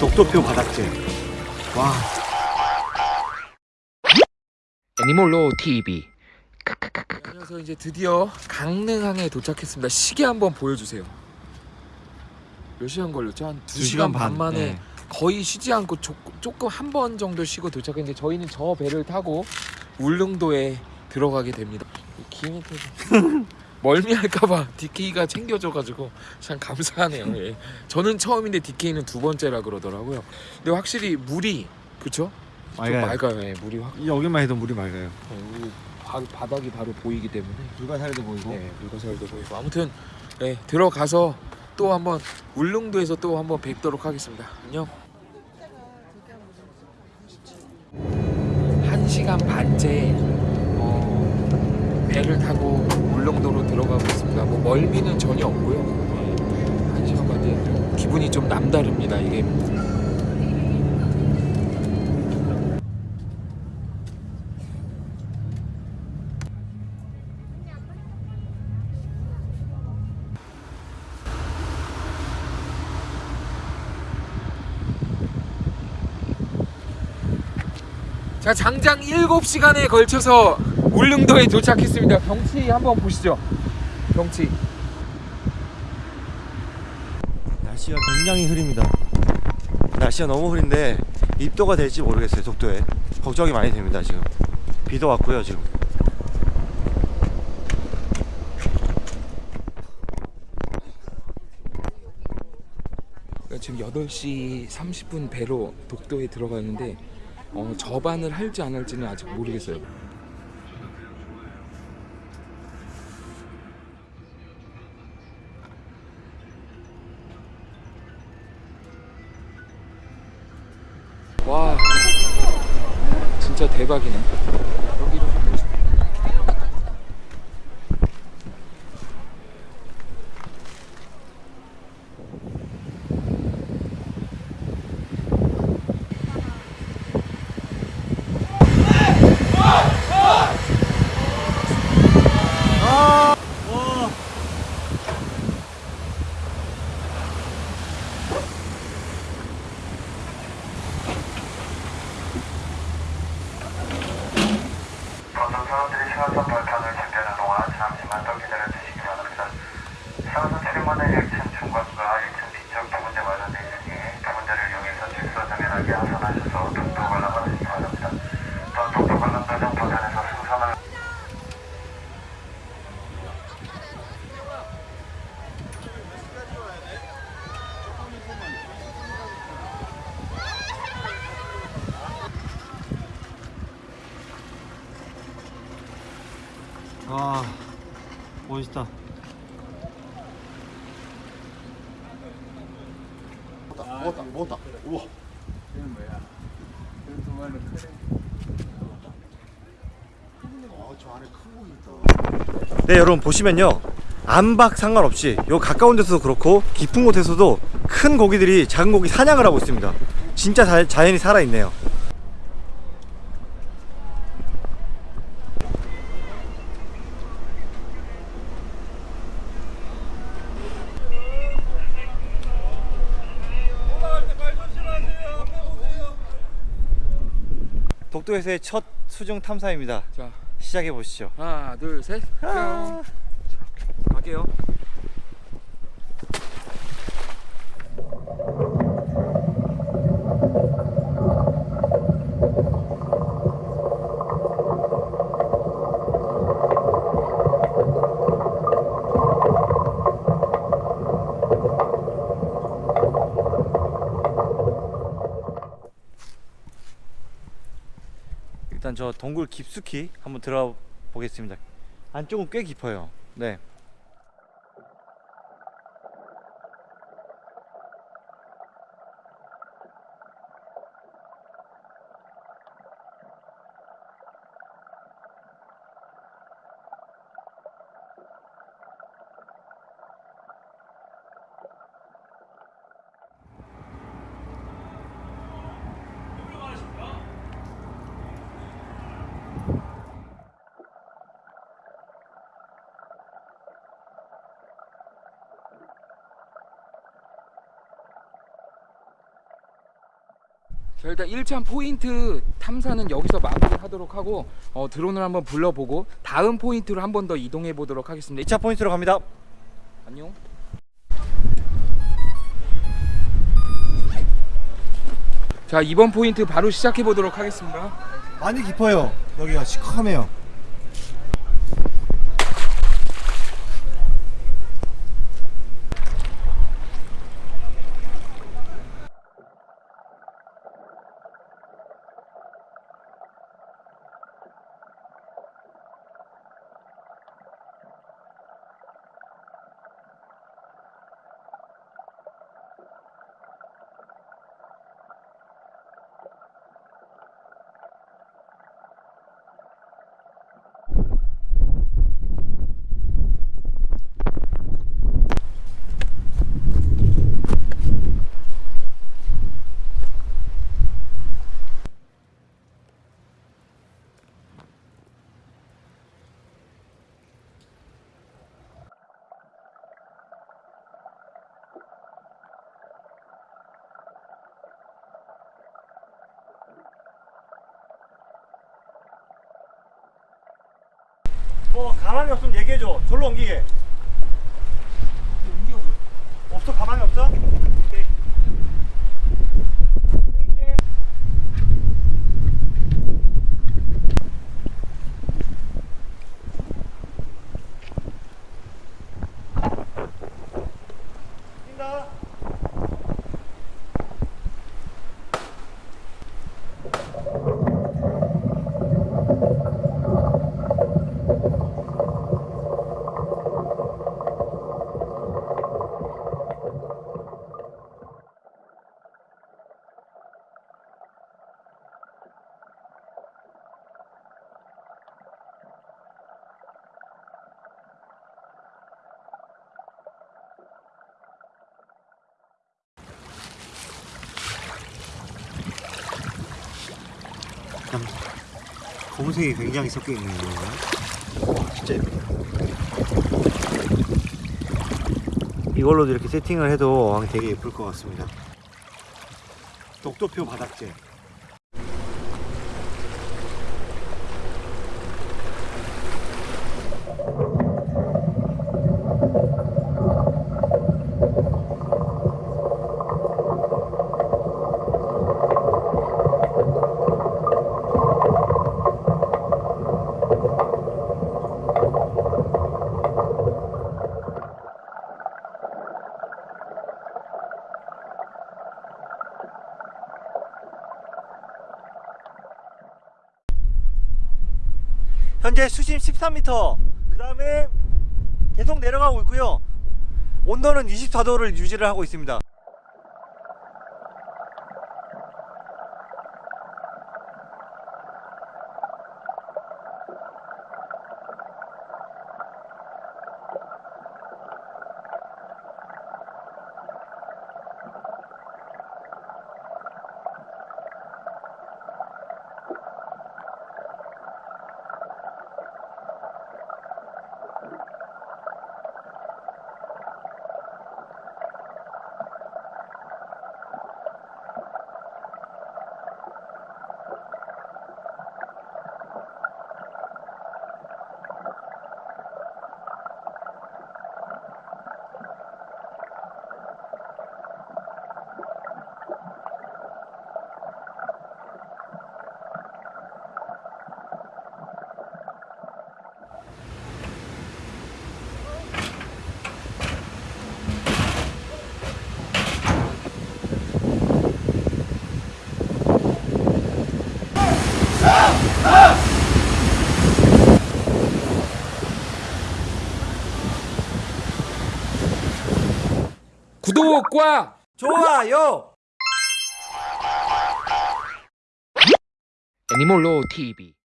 독도표 바닥재. 와, 애니몰로 TV 그래서 이제 드디어 강릉항에 도착했습니다. 시계 한번 보여주세요. 몇 시간 걸렸죠? 한두두 시간 시간 반 반, 만에 네. 거의 쉬지 않고 조, 조금 한 번 정도 쉬고 도착했는데 저희는 저 배를 타고 울릉도에 들어가게 됩니다. 기운이 멀미할까봐 DK가 챙겨줘가지고 참 감사하네요. 예. 저는 처음인데 DK는 두 번째라 그러더라고요. 근데 확실히 물이 그쵸? 좀 맑아요. 맑아요. 예, 물이 확 여기만 해도 물이 맑아요. 어, 여기 바, 바닥이 바로 보이기 때문에 불가사리도 보이고. 네, 물건설도 보이고 아무튼 네, 들어가서 또 한번 울릉도에서 또 한번 뵙도록 하겠습니다. 안녕. 한 시간 반째 어, 배를 타고 울릉도로 들어가고 있습니다. 뭐 멀미는 전혀 없고요. 네, 한 시간 반째 기분이 좀 남다릅니다. 이게 자 장장 7시간에 걸쳐서 울릉도에 도착했습니다. 경치 한번 보시죠. 경치. 날씨가 굉장히 흐립니다. 날씨가 너무 흐린데 입도가 될지 모르겠어요. 독도에 걱정이 많이 됩니다. 지금 비도 왔고요. 지금 그러니까 지금 8시 30분 배로 독도에 들어가는데 어, 접안을 할지 안 할지는 아직 모르겠어요. 대박이네. 여기로 가고 싶어. 모든 사람들이 시간선 발판을 준비하는 동안 잠시만 더 기다려주시기 바랍니다. 시간선 출입문의 1층 중간과 1층 뒤쪽 두 군데 마련되어 있으니 두 군데를 이용해서 직사정연하게 하산하셔서 독도 관람하시기 바랍니다. 또 독도 관람 도중 버전에서 승선을 아 멋있다. 먹었다, 먹었다. 우와. 어, 저 안에 큰 고기 있다. 네 여러분 보시면요 안박 상관없이 요 가까운 데서도 그렇고 깊은 곳에서도 큰 고기들이 작은 고기 사냥을 하고 있습니다. 진짜 자, 자연이 살아있네요. 독도에서의 첫 수중 탐사입니다. 자 시작해 보시죠. 하나 둘 셋. 뿅. 갈게요. 일단 저 동굴 깊숙이 한번 들어가 보겠습니다. 안쪽은 꽤 깊어요. 네. 자 일단 1차 포인트 탐사는 여기서 마무리하도록 하고 어, 드론을 한번 불러보고 다음 포인트로 한 번 더 이동해 보도록 하겠습니다. 2차 포인트로 갑니다. 안녕. 자 이번 포인트 바로 시작해 보도록 하겠습니다. 많이 깊어요. 여기가 시커매요. 뭐 가망이 없으면 얘기해줘. 절로 옮기게. 없어 가망이 없어? 오케이. 땡길게. 뛴다. 검은색이 굉장히 섞여 있네요. 진짜 예쁘다. 이걸로도 이렇게 세팅을 해도 되게 예쁠 것 같습니다. 독도표 바닥재. 현재 수심 13m. 그 다음에 계속 내려가고 있고요. 온도는 24도를 유지를 하고 있습니다. 구독과 좋아요! 애니몰로 TV